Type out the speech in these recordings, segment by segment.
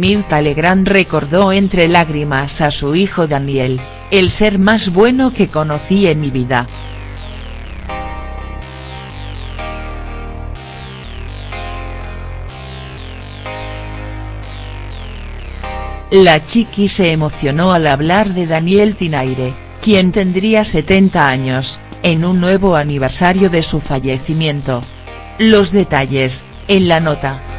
Mirta Legrand recordó entre lágrimas a su hijo Daniel, el ser más bueno que conocí en mi vida. La chiqui se emocionó al hablar de Daniel Tinaire, quien tendría 70 años, en un nuevo aniversario de su fallecimiento. Los detalles, en la nota.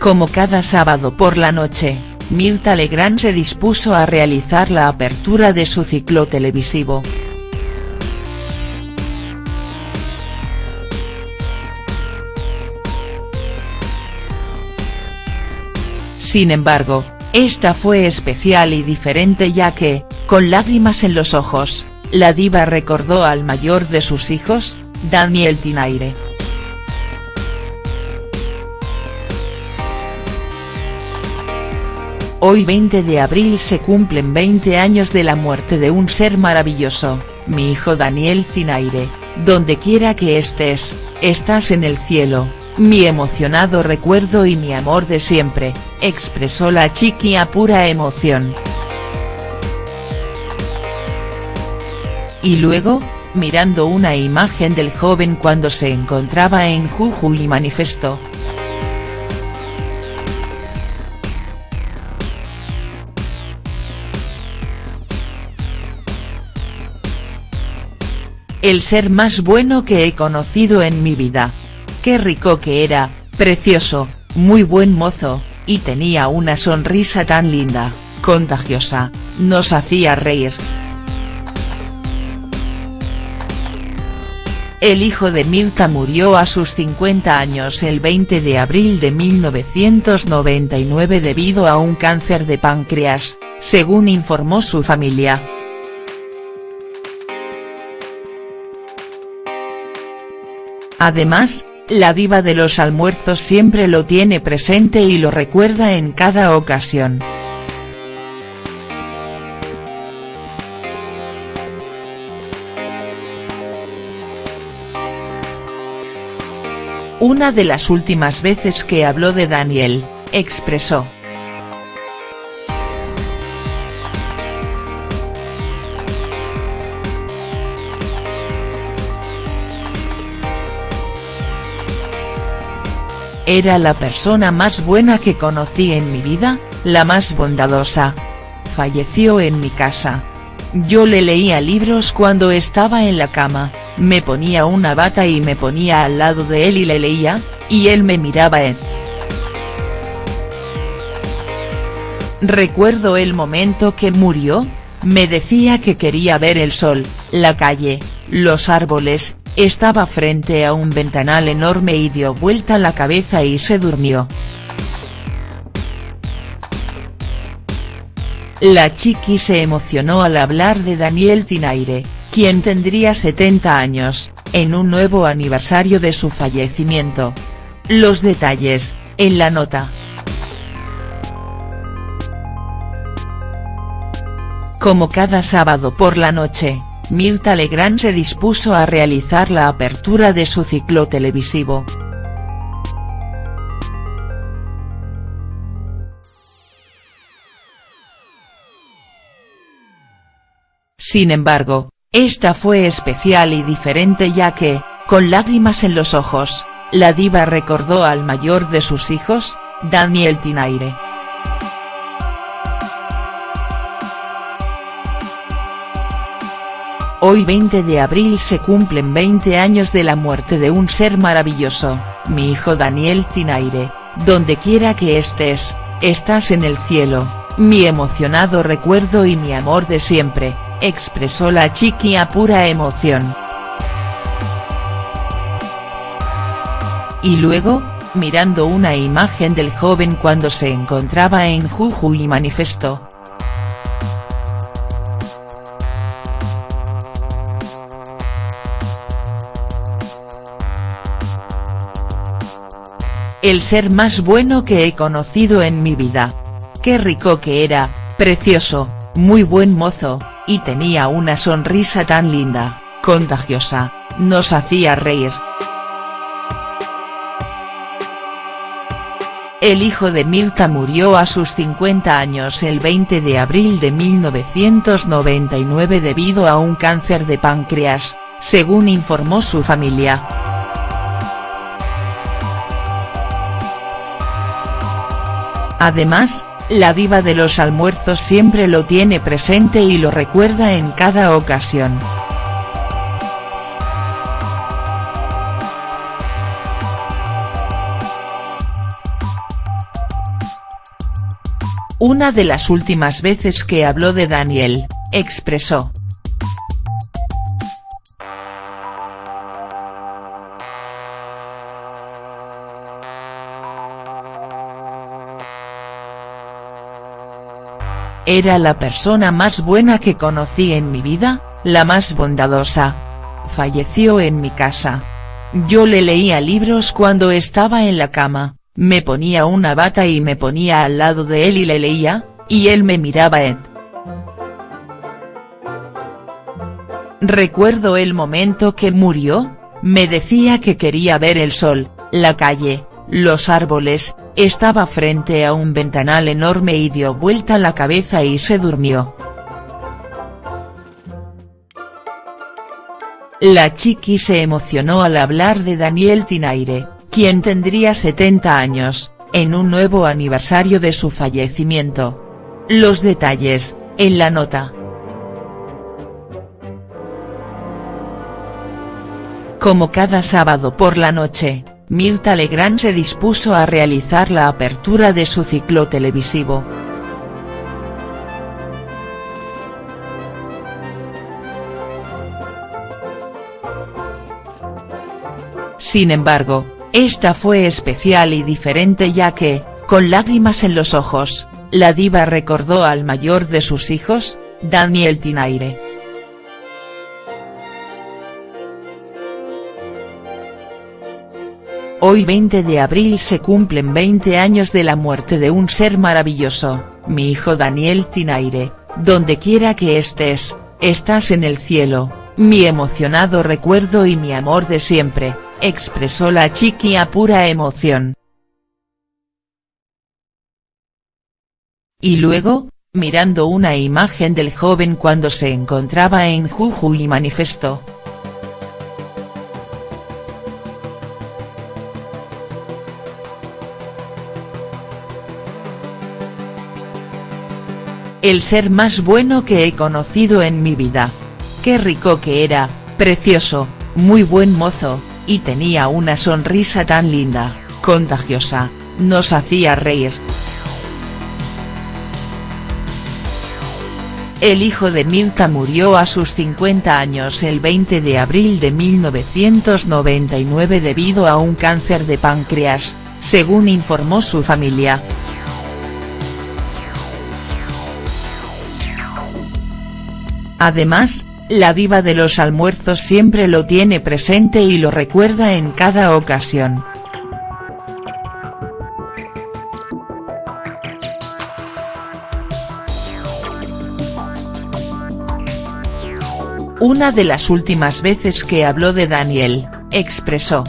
Como cada sábado por la noche, Mirta Legrand se dispuso a realizar la apertura de su ciclo televisivo. Sin embargo, esta fue especial y diferente ya que, con lágrimas en los ojos, la diva recordó al mayor de sus hijos, Daniel Tinaire. Hoy 20 de abril se cumplen 20 años de la muerte de un ser maravilloso, mi hijo Daniel Tinaire, donde quiera que estés, estás en el cielo, mi emocionado recuerdo y mi amor de siempre, expresó la chiqui a pura emoción. Y luego, mirando una imagen del joven cuando se encontraba en Jujuy manifestó. El ser más bueno que he conocido en mi vida. Qué rico que era, precioso, muy buen mozo, y tenía una sonrisa tan linda, contagiosa, nos hacía reír. El hijo de Mirta murió a sus 50 años el 20 de abril de 1999 debido a un cáncer de páncreas, según informó su familia. Además, la diva de los almuerzos siempre lo tiene presente y lo recuerda en cada ocasión. Una de las últimas veces que habló de Daniel, expresó. Era la persona más buena que conocí en mi vida, la más bondadosa. Falleció en mi casa. Yo le leía libros cuando estaba en la cama, me ponía una bata y me ponía al lado de él y le leía, y él me miraba en. Recuerdo el momento que murió, me decía que quería ver el sol, la calle, los árboles, estaba frente a un ventanal enorme y dio vuelta la cabeza y se durmió. La chiqui se emocionó al hablar de Daniel Tinaire, quien tendría 70 años, en un nuevo aniversario de su fallecimiento. Los detalles, en la nota. Como cada sábado por la noche, Mirta Legrand se dispuso a realizar la apertura de su ciclo televisivo. Sin embargo, esta fue especial y diferente ya que, con lágrimas en los ojos, la diva recordó al mayor de sus hijos, Daniel Tinaire. Hoy 20 de abril se cumplen 20 años de la muerte de un ser maravilloso, mi hijo Daniel Tinaire, donde quiera que estés, estás en el cielo, mi emocionado recuerdo y mi amor de siempre, expresó la chiqui a pura emoción. Y luego, mirando una imagen del joven cuando se encontraba en Jujuy manifestó. El ser más bueno que he conocido en mi vida. Qué rico que era, precioso, muy buen mozo, y tenía una sonrisa tan linda, contagiosa, nos hacía reír. El hijo de Mirta murió a sus 50 años el 20 de abril de 1999 debido a un cáncer de páncreas, según informó su familia. Además, la diva de los almuerzos siempre lo tiene presente y lo recuerda en cada ocasión. Una de las últimas veces que habló de Daniel, expresó. Era la persona más buena que conocí en mi vida, la más bondadosa. Falleció en mi casa. Yo le leía libros cuando estaba en la cama, me ponía una bata y me ponía al lado de él y le leía, y él me miraba Ed. Recuerdo el momento que murió, me decía que quería ver el sol, la calle, los árboles, estaba frente a un ventanal enorme y dio vuelta la cabeza y se durmió. La chiqui se emocionó al hablar de Daniel Tinaire, quien tendría 70 años, en un nuevo aniversario de su fallecimiento. Los detalles, en la nota. Como cada sábado por la noche, Mirta Legrand se dispuso a realizar la apertura de su ciclo televisivo. Sin embargo, esta fue especial y diferente ya que, con lágrimas en los ojos, la diva recordó al mayor de sus hijos, Daniel Tinaire. Hoy 20 de abril se cumplen 20 años de la muerte de un ser maravilloso, mi hijo Daniel Tinaire, donde quiera que estés, estás en el cielo, mi emocionado recuerdo y mi amor de siempre, expresó la chiqui a pura emoción. Y luego, mirando una imagen del joven cuando se encontraba en Jujuy manifestó. El ser más bueno que he conocido en mi vida. Qué rico que era, precioso, muy buen mozo, y tenía una sonrisa tan linda, contagiosa, nos hacía reír. El hijo de Mirta murió a sus 50 años el 20 de abril de 1999 debido a un cáncer de páncreas, según informó su familia. Además, la diva de los almuerzos siempre lo tiene presente y lo recuerda en cada ocasión. Una de las últimas veces que habló de Daniel, expresó.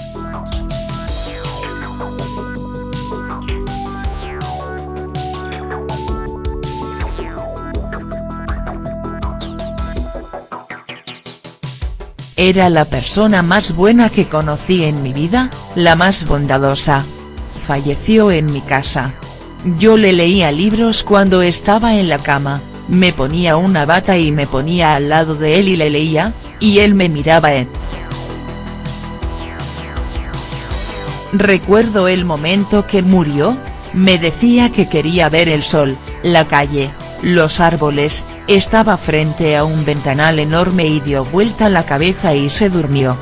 Era la persona más buena que conocí en mi vida, la más bondadosa. Falleció en mi casa. Yo le leía libros cuando estaba en la cama, me ponía una bata y me ponía al lado de él y le leía, y él me miraba en. Recuerdo el momento que murió, me decía que quería ver el sol, la calle, los árboles, estaba frente a un ventanal enorme y dio vuelta la cabeza y se durmió.